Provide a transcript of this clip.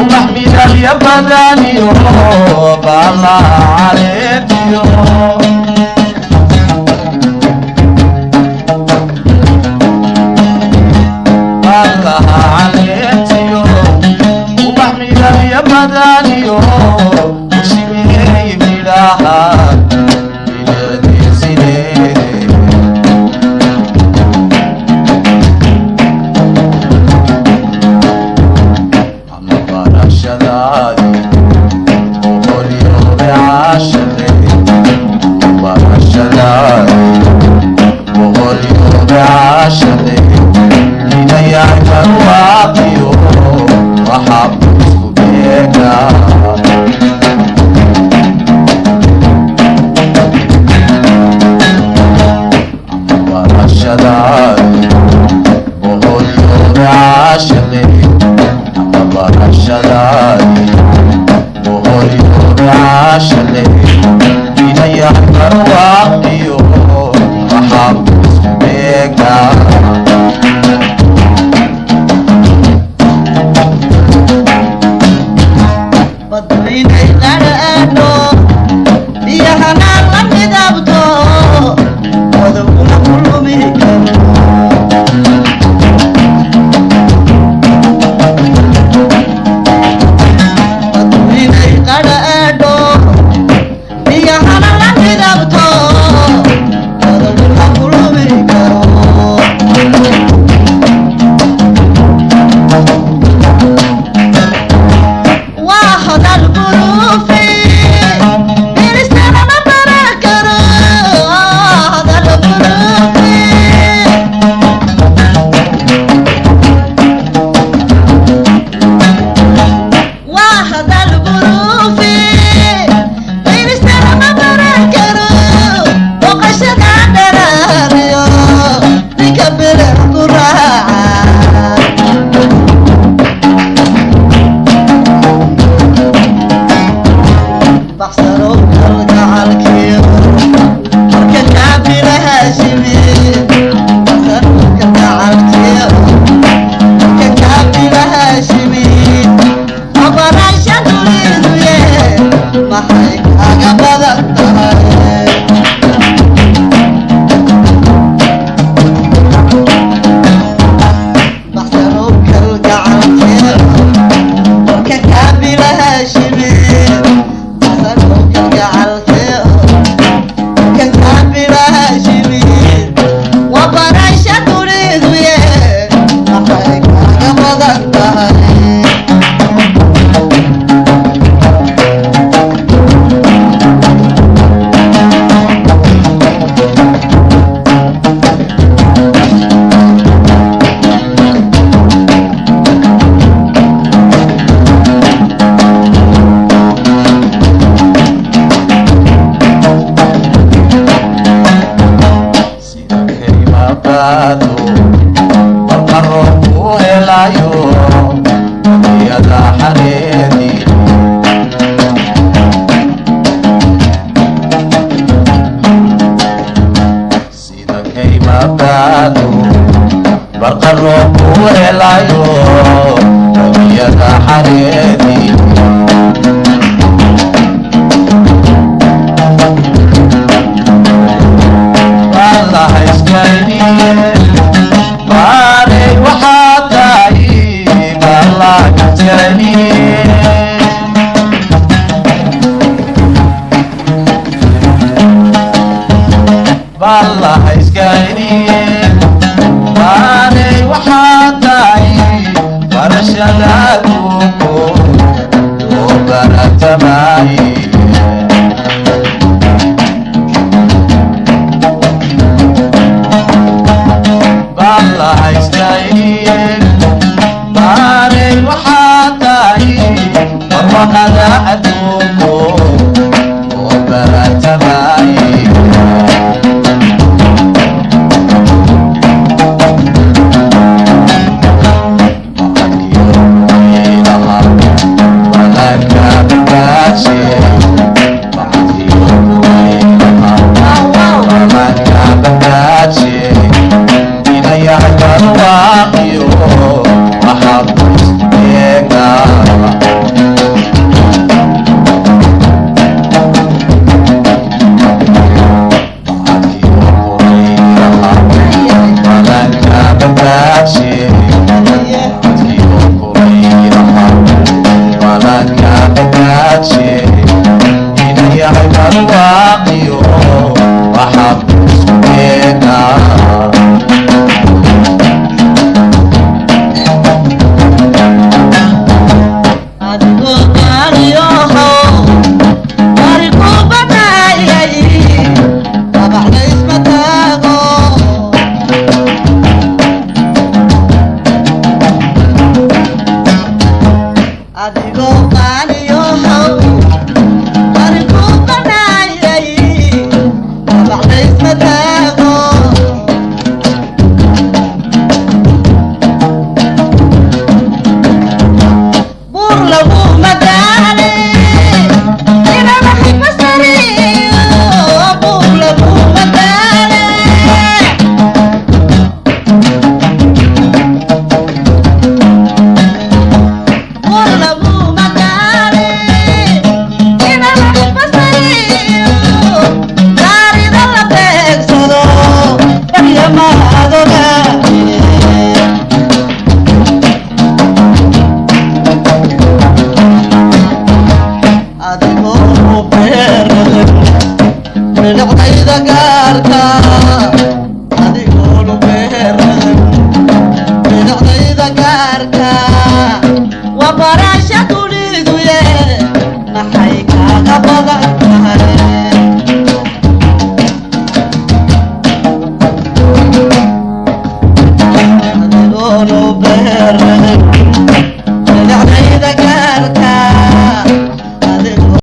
ubax midalya badan iyo baala caleediyo baala caleediyo ubax midalya badan iyo better matado barqaroo ku helayo rabiyada xareedii. بالله اسكايني واني وحاتاي فرشداكو وبرتماي بالله اسكايني باني وحاتاي والله هذا